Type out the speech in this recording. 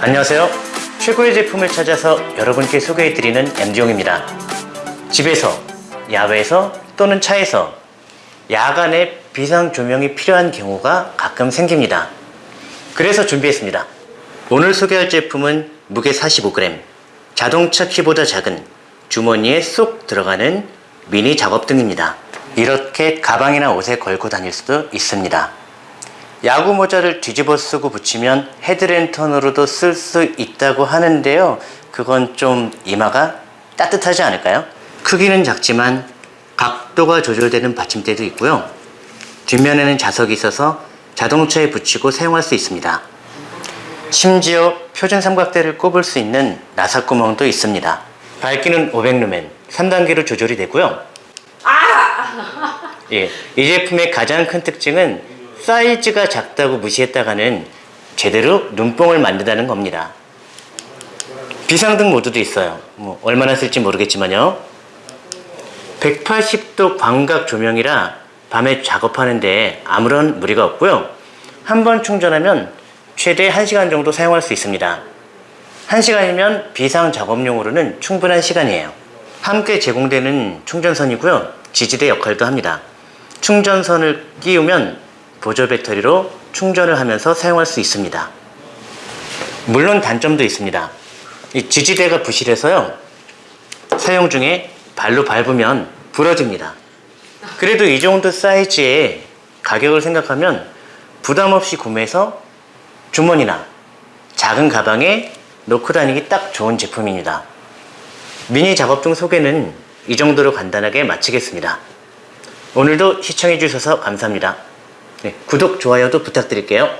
안녕하세요. 최고의 제품을 찾아서 여러분께 소개해드리는 MD용입니다. 집에서, 야외에서 또는 차에서 야간에 비상 조명이 필요한 경우가 가끔 생깁니다. 그래서 준비했습니다. 오늘 소개할 제품은 무게 45g, 자동차 키보다 작은 주머니에 쏙 들어가는 미니 작업등입니다. 이렇게 가방이나 옷에 걸고 다닐 수도 있습니다. 야구 모자를 뒤집어 쓰고 붙이면 헤드랜턴으로도 쓸 수 있다고 하는데요. 그건 좀 이마가 따뜻하지 않을까요? 크기는 작지만 각도가 조절되는 받침대도 있고요. 뒷면에는 자석이 있어서 자동차에 붙이고 사용할 수 있습니다. 심지어 표준 삼각대를 꼽을 수 있는 나사구멍도 있습니다. 밝기는 500루멘, 3단계로 조절이 되고요. 예, 이 제품의 가장 큰 특징은 사이즈가 작다고 무시했다가는 제대로 눈뽕을 만든다는 겁니다. 비상등 모드도 있어요. 뭐 얼마나 쓸지 모르겠지만요. 180도 광각 조명이라 밤에 작업하는데 아무런 무리가 없고요. 한 번 충전하면 최대 1시간 정도 사용할 수 있습니다. 1시간이면 비상 작업용으로는 충분한 시간이에요. 함께 제공되는 충전선이고요. 지지대 역할도 합니다. 충전선을 끼우면 보조 배터리로 충전을 하면서 사용할 수 있습니다. 물론 단점도 있습니다. 이 지지대가 부실해서요. 사용 중에 발로 밟으면 부러집니다. 그래도 이 정도 사이즈의 가격을 생각하면 부담 없이 구매해서 주머니나 작은 가방에 놓고 다니기 딱 좋은 제품입니다. 미니 작업등 소개는 이 정도로 간단하게 마치겠습니다. 오늘도 시청해 주셔서 감사합니다. 네, 구독, 좋아요도 부탁드릴게요.